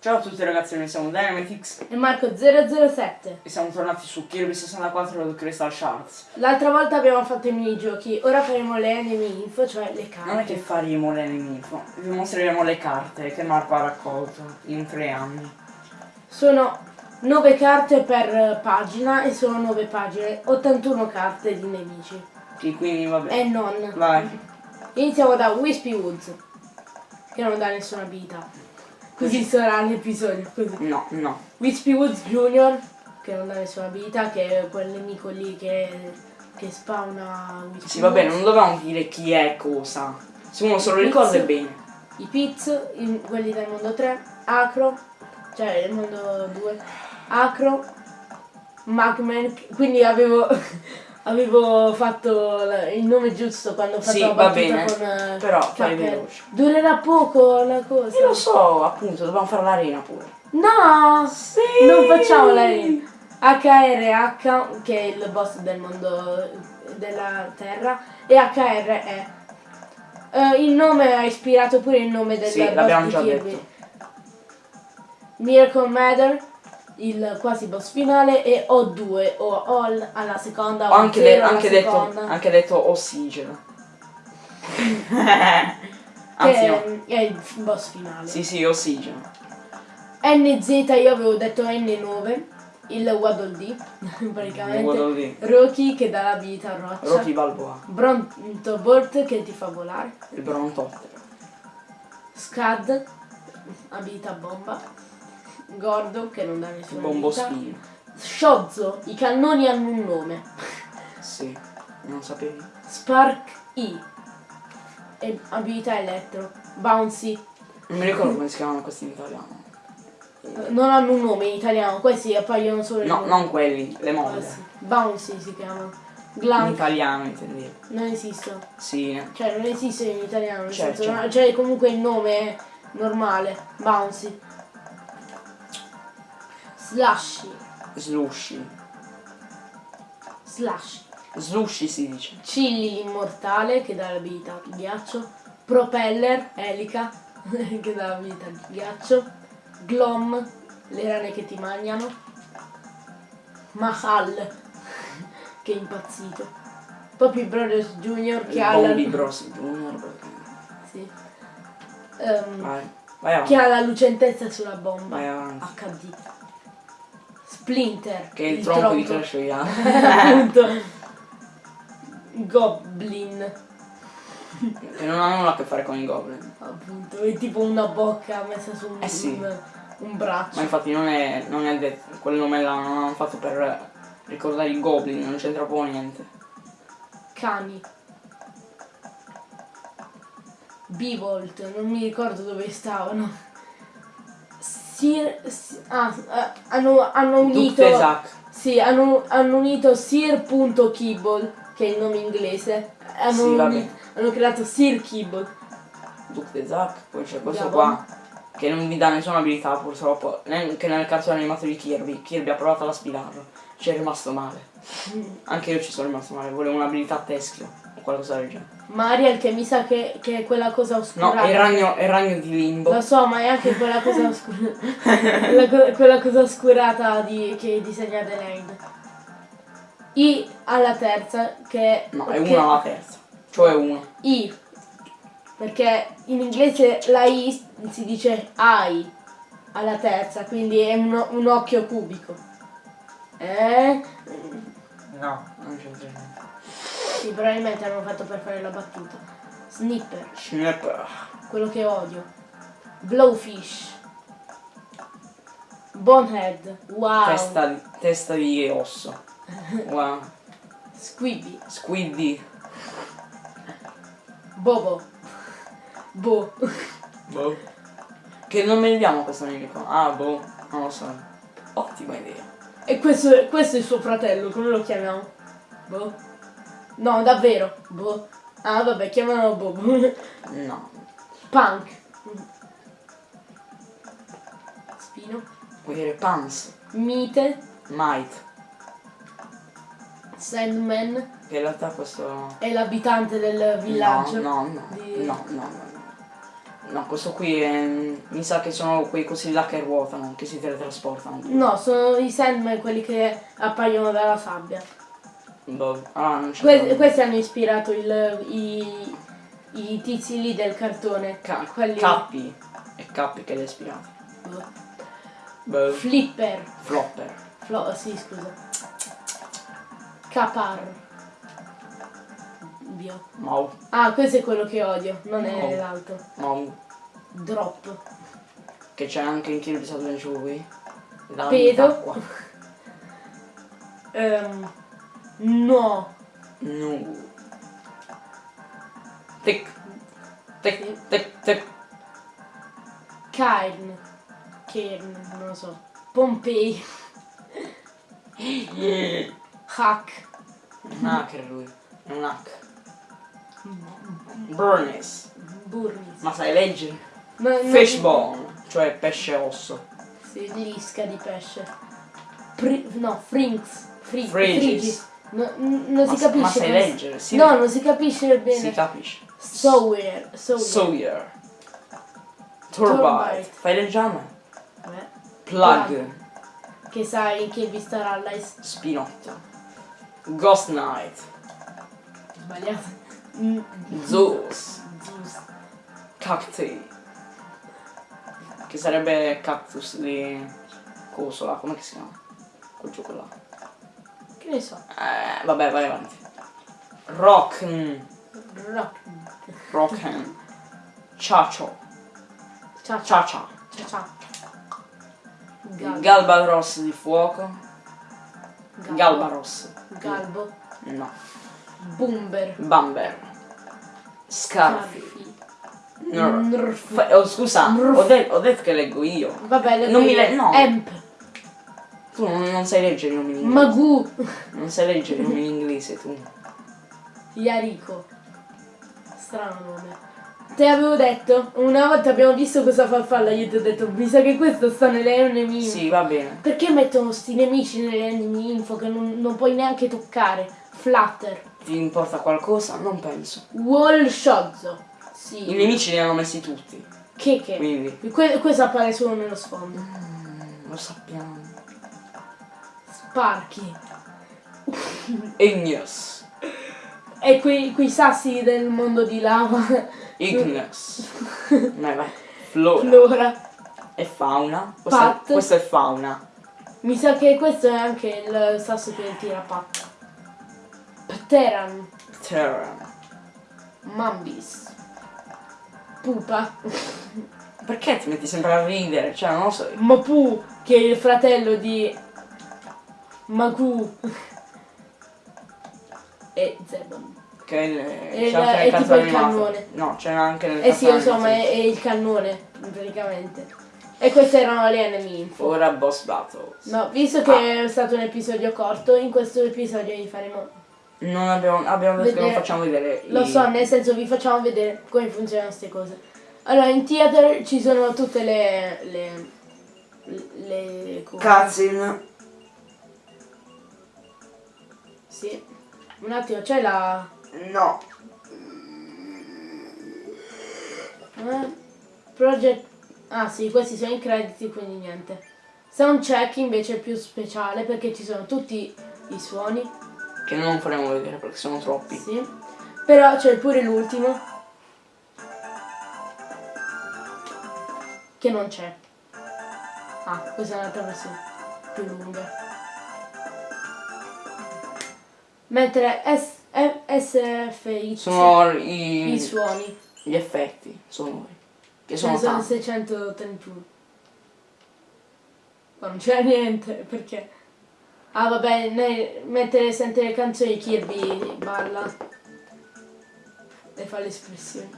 Ciao a tutti ragazzi, noi siamo Dynamitix e Marco007. e siamo tornati su Kirby 64 Crystal Shards. L'altra volta abbiamo fatto i minigiochi, ora faremo le enemy info, cioè le carte. Non è che faremo l'enemico, vi mostreremo le carte che Marco ha raccolto in tre anni. Sono 9 carte per pagina e sono 9 pagine, 81 carte di nemici. Che quindi vabbè. E non. Vai. Iniziamo da Wispy Woods, che non dà nessuna abilità. Così sarà l'episodio, così. No, no. Wispy Woods Junior, che non dà nessuna abilità, che è quel nemico lì che, che spawna Wispy Sì, vabbè, Woods. non dovevamo dire chi è cosa. Se uno se lo ricorda è bene. I Piz, quelli del mondo 3, Acro, cioè il mondo 2, Acro, Magman, quindi avevo, avevo fatto il nome giusto quando ho fatto Sì, la va battuta bene, con eh, però fai veloce. Durerà poco la cosa. Io lo so, appunto, dobbiamo fare l'arena pure. No! Sì! Non facciamo la HRH, che è il boss del mondo della Terra, e HRE. Eh, il nome ha ispirato pure il nome del Sì, boss l'abbiamo già Kirby. detto. Miracle Matter, il quasi boss finale, e O2 o All alla seconda o anche, de- anche detto, seconda, anche detto ossigeno. che Anzi no. è, è il boss finale. Sì, sì, ossigeno. NZ io avevo detto N9, il Waddle D, praticamente. Waddle. Rocky che dà la vita a roccia. Rocky Balboa. Brontobort che ti fa volare. Il Brontottero. Scad, abilità bomba. Gordo che non dà nessuna bombo abilità. spino. Shozzo, i cannoni hanno un nome. Sì. Non sapevi? Spark E. E abilità elettro. Bouncy. Non mi ricordo come si chiamano questi in italiano. Eh, Non hanno un nome in italiano, questi appaiono solo in No, nome. non quelli, le Ah, molle. sì. Bouncy si chiamano. In Glank italiano intendevo. non esistono. Sì. Cioè non esiste in italiano, Certo, certo. cioè comunque il nome è normale, bouncy. Slushy, Slushy. slushy. Slushy si dice. Chilli immortale che dà l'abilità di ghiaccio. Propeller, elica che dà l'abilità di ghiaccio. Glom, le rane che ti mangiano. Mahal che è impazzito. Poppy Brothers Junior che ha la, Bros Junior. perché- sì. Ehm, Vai. Vai avanti. che ha la lucentezza sulla bomba. Vai avanti. HD. Splinter. Che è il, tronco, di tronco. Clash Royale. Appunto. Goblin. che non ha nulla a che fare con i goblin. Appunto. È tipo una bocca messa su un, Eh sì. un, un braccio. Ma infatti non è, non è detto, quel nome l'hanno fatto per ricordare i goblin, non c'entra proprio niente. Cani. Bivolt, non mi ricordo dove stavano. Sir, si- ah, eh, hanno, hanno unito. Sì, hanno, hanno unito Sir.Kibble, che è il nome inglese. Hanno, Sì, vabbè. uni- hanno creato Sir Kibble. Duke Zack, poi c'è questo qua che non vi dà nessuna abilità purtroppo, neanche nel cartone animato di Kirby. Kirby ha provato ad aspirarlo, ci è rimasto male. Anche io ci sono rimasto male, volevo un'abilità a teschio o qualcosa del genere. Mariel, che mi sa che, che è quella cosa No, oscurata. è il ragno, è il ragno di Limbo. Lo so, ma è anche quella cosa oscurata. quella, co- quella cosa oscurata di, che disegna Adelaide. I alla terza, che No, è una alla terza. Cioè uno. I. Perché in inglese la I si dice I alla terza, quindi è un, un occhio cubico. Eh? No, non c'entra niente. Sì, probabilmente hanno fatto per fare la battuta. Snipper, Snapper. quello che odio. Blowfish. Bonehead, wow. Testa, di- testa di osso. Wow. Squibby, Squiddy. Bobo. Bo. Boh. Che nome gli diamo a questo nemico? Ah, boh, non lo so. Ottima idea. E questo, è- questo è il suo fratello, come lo chiamiamo? Boh. No, davvero. Boh. Ah, vabbè, chiamano Bobo. No. Punk. Spino. Vuoi dire Pans? Mite. Might. Sandman. Che in realtà questo... È l'abitante del villaggio. No, no, no, di- no, no, no, no. Questo qui è, mi sa che sono quei cosi là che ruotano, che si teletrasportano. No, sono i Sandman quelli che appaiono dalla sabbia. Boh. Ah, non c'è. Que- questi hanno ispirato il- i, i tizi lì del cartone. Ca- quelli... Cappi. E Cappi che li ha ispirati. Boh. Flipper. Flopper. Flo- sì, scusa. Capar. Dio. Mau. Ah, questo è quello che odio, non è l'altro. Mau. Drop. Che c'è anche in Kirby Adventure qui. La Pedo. acqua. No. No. Tic. Tic, tic, tic. Cairn. Cairn, non lo so. Pompei. Hack. Un hacker lui. È un hack. Burnis. Burnis. Ma sai leggere? No, Fishbone. Cioè pesce osso. Sì, lisca di pesce. Pri- no, Frinks. Fri- Frigis. Frigis. No, non Ma si capisce. ma sai leggere? Sì. No, non si capisce bene. Si capisce. Sawyer. Sawyer. Sawyer. Turbite. Fai leggere? Vabbè. Plug. Plug. Che sai che vi starà Allies. Spinotto. Ghost Knight. Sbagliato. Mm, Zeus. Zeus. Cacti. Che sarebbe cactus di Cosola, come si chiama? Quel gioco là. Che ne so. Eh, vabbè, vai avanti. Rock. Rock. Rocken. Ciacio. Ciao ciao. Ciacia. Ciao ciao. Gal- Galbaros di fuoco. Galbo. Galbaros. Galbo. No. Bumber. Bamber. Scarfi. Scarfi. Oh, scusa, ho, de- ho detto che leggo io. Vabbè, le Non mi le- no. Emp. Tu non, non sai leggere i nomi in inglese. Magoo. Non sai leggere i nomi in inglese tu. Yariko. Strano nome. Te avevo detto, una volta abbiamo visto questa farfalla, io ti ho detto, mi sa che questo sta nelle enemy. Sì, va bene. Perché mettono sti nemici nelle enemy info che non, non puoi neanche toccare? Flutter. Ti importa qualcosa? Non penso. Wall Shozzo. Sì. I nemici li hanno messi tutti. Che che? Quindi. Que- questo appare solo nello sfondo. mm, Lo sappiamo. Sparky. Igneous. E quei, quei sassi del mondo di lava. Igneous. Vai, vai. Flora. Flora. E fauna. Questa, Pat. questa è fauna. Mi sa che questo è anche il sasso che tira patta. Pteran. Terra. Mambis. Pupa. Perché ti metti sempre a ridere? Cioè, non lo so. Mapu, che è il fratello di Magu. e Zebon. Che E c'è anche è tipo il animato. cannone. No, c'è anche nel Eh sì, insomma, è, è il cannone, praticamente. E queste erano le enemy info. Ora boss battles. No, visto che è stato un episodio corto, in questo episodio vi faremo... Non abbiamo, abbiamo detto che non facciamo vedere Lo i- so, nel senso vi facciamo vedere come funzionano queste cose. Allora, in theater ci sono tutte le... le... le cose. Cutscene. Sì. Un attimo, c'è la... No. eh? Project... Ah sì, questi sono i crediti, quindi niente. Soundcheck invece è più speciale perché ci sono tutti i suoni. Che non faremo vedere perché sono troppi. Sì. Però c'è pure l'ultimo. Che non c'è. Ah, questa è un'altra versione. Più lunga. Mentre S- F- SFX Sono i, i suoni. gli effetti sonori. Che sono sono tanti. 631. Ma non c'è niente, perché... Ah vabbè, ne- mentre sente le canzoni Kirby balla e fa le espressioni.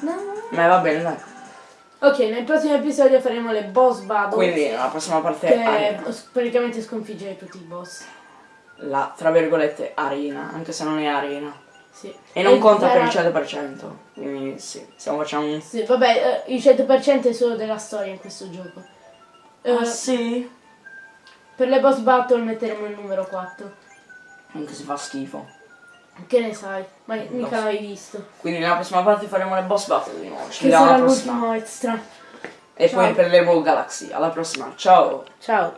No. Ma va bene, dai. Ok, nel prossimo episodio faremo le boss battle. Quindi nella prossima parte che s- praticamente sconfiggere tutti i boss. La, tra virgolette, arena, anche se non è arena. Sì. E non conta per il 100%. Quindi sì, stiamo facendo un... Sì, vabbè, eh, il 100% è solo della storia in questo gioco. Eh, Ah sì? Per le boss battle metteremo il numero 4. Anche se fa schifo. Che ne sai? Ma mica l'hai visto. Quindi nella prossima parte faremo le boss battle di nuovo. Ci Che vediamo sarà alla prossima. l'ultimo extra. E Ciao. poi per l'Evo Galaxy. Alla prossima. Ciao. Ciao.